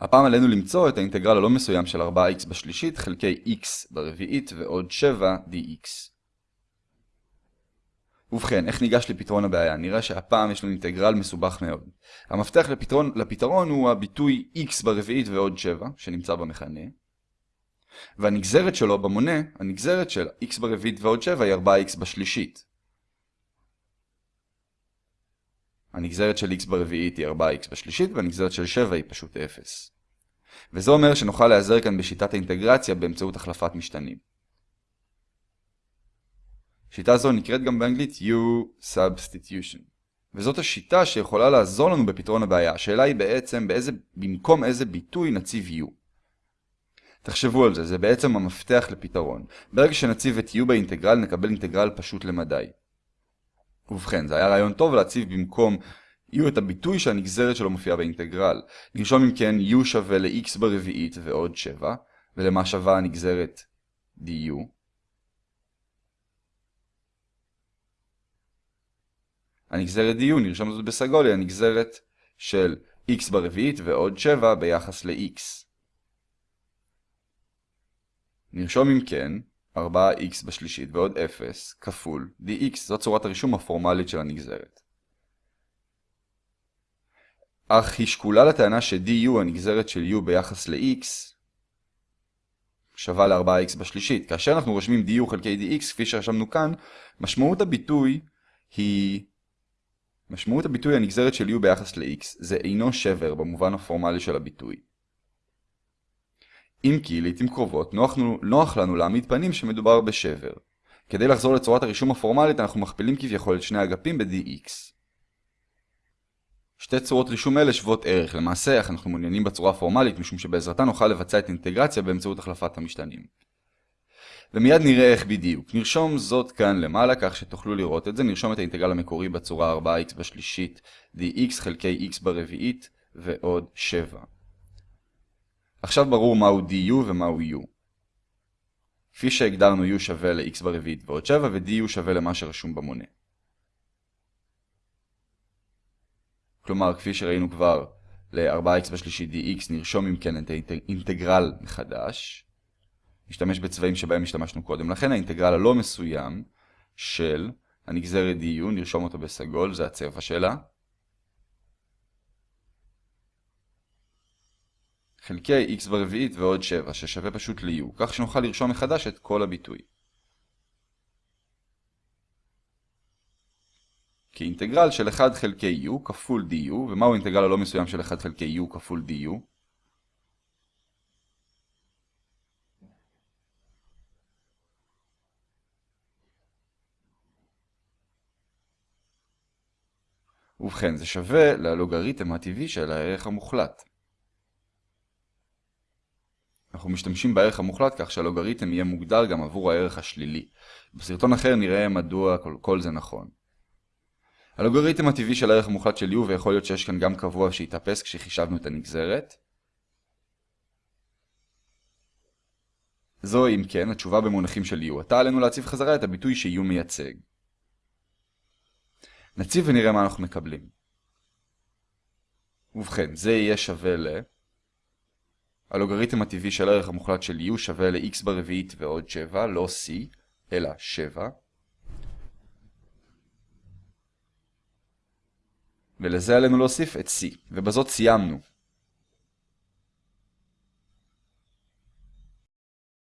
הפעם עלינו למצוא את האינטגרל הלא מסוים של 4x בשלישית חלקי x ברביעית ועוד 7 dx. ובכן, איך ניגש לפתרון הבעיה? נראה שהפעם יש לנו אינטגרל מסובך מאוד. המפתח לפתרון, לפתרון הוא הביטוי x ברביעית ועוד 7, שנמצא במכנה. והנגזרת שלו במונה, הנגזרת של x ברביעית ועוד 7 היא 4x בשלישית. הנגזרת של x ברביעית היא 4x בשלישית, והנגזרת של 7 היא פשוט 0. וזה אומר שנוכל להיעזר כאן בשיטת האינטגרציה באמצעות החלפת משתנים. שיטה זו נקראת גם באנגלית U-Substitution. וזאת השיטה שיכולה לעזור לנו בפתרון הבעיה. השאלה היא בעצם באיזה, במקום איזה ביטוי נציב U. תחשבו על זה, זה בעצם המפתח לפתרון. ברגע שנציב את U באינטגרל נקבל אינטגרל פשוט למדי. ובכן, זה היה רעיון טוב להציב במקום U את הביטוי שהנגזרת שלו מופיעה באינטגרל. נרשום אם כן U שווה ל-X ברביעית ועוד 7, ולמה שווה הנגזרת du. הנגזרת du, נרשום זאת בסגול, היא הנגזרת של x ברביעית ועוד 7 ביחס ל-x. נרשום אם כן 4x בשלישית ועוד 0 כפול dx, זאת צורת הרישום הפורמלית של הנגזרת. אך היא שקולה לטענה ש-du, הנגזרת של u ביחס ל-x, שווה ל-4x בשלישית. כאשר אנחנו רושמים du חלקי dx, כפי שרשמנו כאן, משמעות הביטוי היא... משמעות הביטוי הנגזרת של u ביחס ל-x זה אינו שבר במובן הפורמלי של הביטוי. אם כי לעתים קרובות נוח, נוח לנו להעמיד פנים שמדובר בשבר. כדי לחזור לצורת הרישום הפורמלית אנחנו מכפילים כביכול את שני אגפים ב-dx. שתי צורות רישום אלה שוות ערך, למעשה אנחנו מעוניינים בצורה הפורמלית משום שבעזרתה נוכל לבצע את אינטגרציה באמצעות החלפת המשתנים. ומיד נראה איך בדיוק. נרשום זאת כאן למעלה כך שתוכלו לראות את זה. נרשום את האינטגרל המקורי בצורה 4x בשלישית dx חלקי x ברביעית ועוד 7. עכשיו ברור מהו du ומהו u. כפי שהגדרנו u שווה ל-x ברביעית ועוד 7 ו-du שווה למה שרשום במונה. כלומר, כפי שראינו כבר ל-4x בשלישית dx, נרשום אם כן את האינטגרל מחדש. נשתמש בצבעים שבהם השתמשנו קודם. לכן האינטגרל הלא מסוים של הנגזרת du, נרשום אותו בסגול, זה הצבע שלה. חלקי x ברביעית ועוד 7, ששווה פשוט ל-u, כך שנוכל לרשום מחדש את כל הביטוי. כאינטגרל של 1 חלקי u כפול du, ומהו אינטגרל הלא מסוים של 1 חלקי u כפול du? ובכן, זה שווה ללוגריתם הטבעי של הערך המוחלט. אנחנו משתמשים בערך המוחלט כך שהלוגריתם יהיה מוגדר גם עבור הערך השלילי. בסרטון אחר נראה מדוע כל, כל זה נכון. הלוגריתם הטבעי של הערך המוחלט של u, ויכול להיות שיש כאן גם קבוע שהתאפס כשחישבנו את הנגזרת. זו אם כן התשובה במונחים של u. עתה עלינו להציב חזרה את הביטוי ש-u מייצג. נציב ונראה מה אנחנו מקבלים. ובכן, זה יהיה שווה ל... הלוגריתם הטבעי של הערך המוחלט של u שווה ל-x ברביעית ועוד 7, לא c, אלא 7. ולזה עלינו להוסיף את c, ובזאת סיימנו.